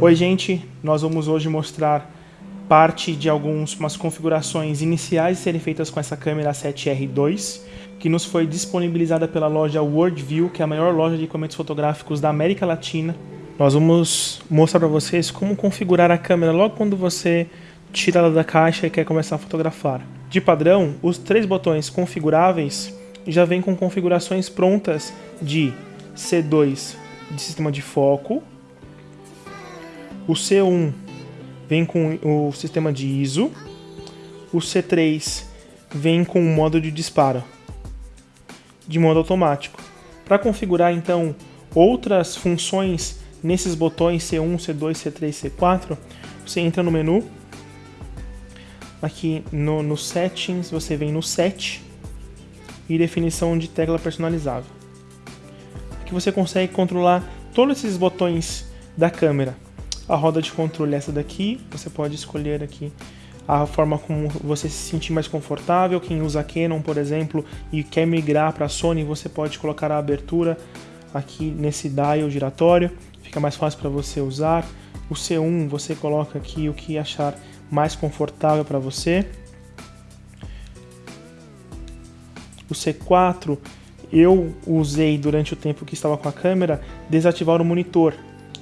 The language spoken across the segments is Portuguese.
Oi gente, nós vamos hoje mostrar parte de algumas configurações iniciais serem feitas com essa câmera 7R2 que nos foi disponibilizada pela loja Worldview, que é a maior loja de equipamentos fotográficos da América Latina. Nós vamos mostrar para vocês como configurar a câmera logo quando você tira ela da caixa e quer começar a fotografar. De padrão, os três botões configuráveis já vêm com configurações prontas de C2 de sistema de foco, o C1 vem com o sistema de ISO. O C3 vem com o modo de disparo de modo automático. Para configurar então outras funções nesses botões C1, C2, C3, C4, você entra no menu. Aqui no, no Settings, você vem no Set e definição de tecla personalizável. Aqui você consegue controlar todos esses botões da câmera. A roda de controle é essa daqui, você pode escolher aqui a forma como você se sentir mais confortável. Quem usa Canon, por exemplo, e quer migrar para a Sony, você pode colocar a abertura aqui nesse dial giratório, fica mais fácil para você usar. O C1 você coloca aqui o que achar mais confortável para você. O C4 eu usei durante o tempo que estava com a câmera desativar o monitor.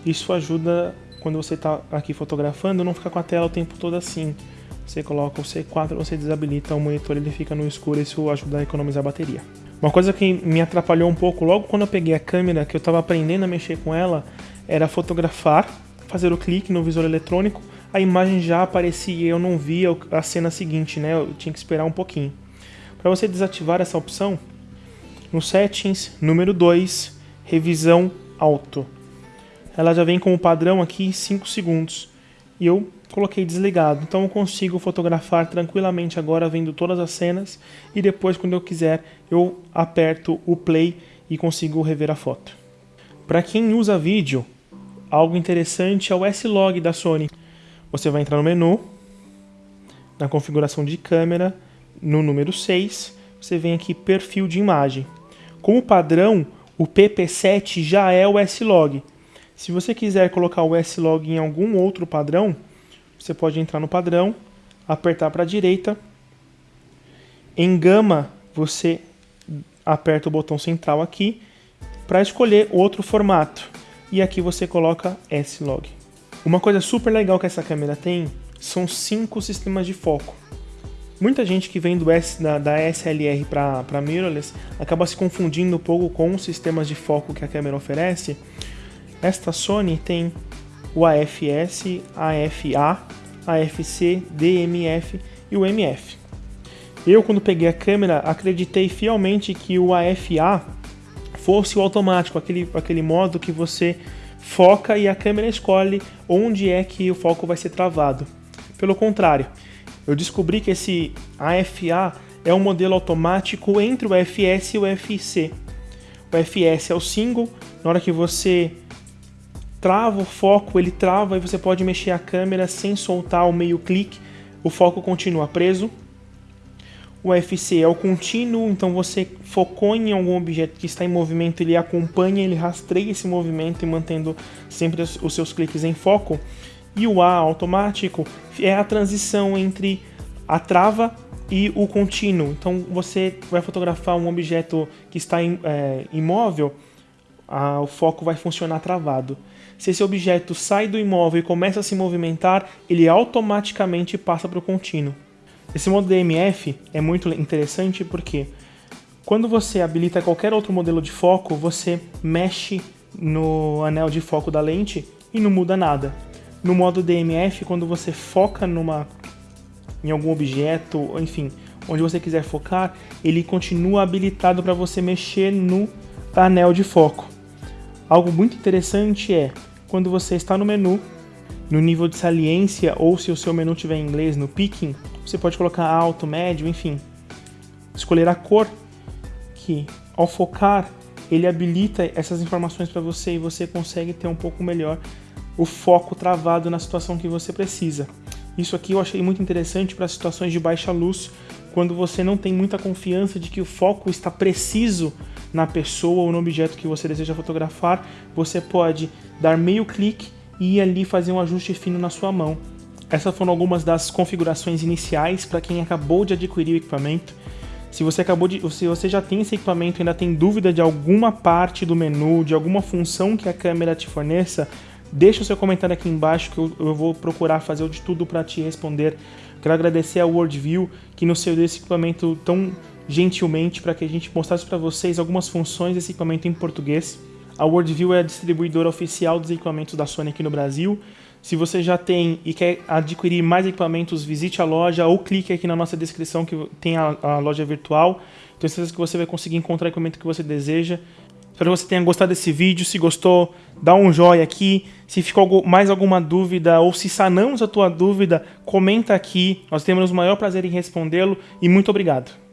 Isso ajuda quando você está aqui fotografando, não ficar com a tela o tempo todo assim. Você coloca o C4, você desabilita o monitor, ele fica no escuro, isso ajuda a economizar a bateria. Uma coisa que me atrapalhou um pouco logo quando eu peguei a câmera, que eu estava aprendendo a mexer com ela, era fotografar, fazer o clique no visor eletrônico, a imagem já aparecia e eu não via a cena seguinte, né? Eu tinha que esperar um pouquinho. Para você desativar essa opção, no Settings, número 2, Revisão Auto ela já vem como padrão aqui 5 segundos. E eu coloquei desligado, então eu consigo fotografar tranquilamente agora vendo todas as cenas e depois quando eu quiser eu aperto o play e consigo rever a foto. Para quem usa vídeo, algo interessante é o S-Log da Sony. Você vai entrar no menu, na configuração de câmera, no número 6, você vem aqui perfil de imagem. Como padrão, o PP7 já é o S-Log, se você quiser colocar o S-Log em algum outro padrão, você pode entrar no padrão, apertar para a direita. Em gama, você aperta o botão central aqui para escolher outro formato. E aqui você coloca S-Log. Uma coisa super legal que essa câmera tem são cinco sistemas de foco. Muita gente que vem do S, da, da SLR para mirrorless acaba se confundindo um pouco com os sistemas de foco que a câmera oferece, esta Sony tem o AFS, AFA, AFC, DMF e o MF. Eu, quando peguei a câmera, acreditei fielmente que o AFA fosse o automático, aquele, aquele modo que você foca e a câmera escolhe onde é que o foco vai ser travado. Pelo contrário, eu descobri que esse AFA é um modelo automático entre o FS e o FC. O FS é o single, na hora que você trava o foco, ele trava e você pode mexer a câmera sem soltar o meio clique, o foco continua preso. O FC é o contínuo, então você focou em algum objeto que está em movimento, ele acompanha, ele rastreia esse movimento e mantendo sempre os seus cliques em foco. E o A automático é a transição entre a trava e o contínuo. Então você vai fotografar um objeto que está é, imóvel, a, o foco vai funcionar travado. Se esse objeto sai do imóvel e começa a se movimentar, ele automaticamente passa para o contínuo. Esse modo DMF é muito interessante porque quando você habilita qualquer outro modelo de foco, você mexe no anel de foco da lente e não muda nada. No modo DMF, quando você foca numa, em algum objeto, enfim, onde você quiser focar, ele continua habilitado para você mexer no anel de foco. Algo muito interessante é quando você está no menu, no nível de saliência, ou se o seu menu tiver em inglês, no picking, você pode colocar alto, médio, enfim. Escolher a cor, que ao focar, ele habilita essas informações para você e você consegue ter um pouco melhor o foco travado na situação que você precisa. Isso aqui eu achei muito interessante para situações de baixa luz, quando você não tem muita confiança de que o foco está preciso na pessoa ou no objeto que você deseja fotografar, você pode dar meio clique e ali fazer um ajuste fino na sua mão. Essas foram algumas das configurações iniciais para quem acabou de adquirir o equipamento. Se você acabou de, se você já tem esse equipamento e ainda tem dúvida de alguma parte do menu, de alguma função que a câmera te forneça, deixa o seu comentário aqui embaixo que eu, eu vou procurar fazer de tudo para te responder. Quero agradecer a Worldview que nos cedeu esse equipamento tão gentilmente para que a gente mostrasse para vocês algumas funções desse equipamento em português. A Worldview é a distribuidora oficial dos equipamentos da Sony aqui no Brasil. Se você já tem e quer adquirir mais equipamentos, visite a loja ou clique aqui na nossa descrição que tem a, a loja virtual. Tenho certeza que você vai conseguir encontrar o equipamento que você deseja. Espero que você tenha gostado desse vídeo. Se gostou, dá um joinha aqui. Se ficou mais alguma dúvida ou se sanamos a tua dúvida, comenta aqui. Nós temos o maior prazer em respondê-lo e muito obrigado.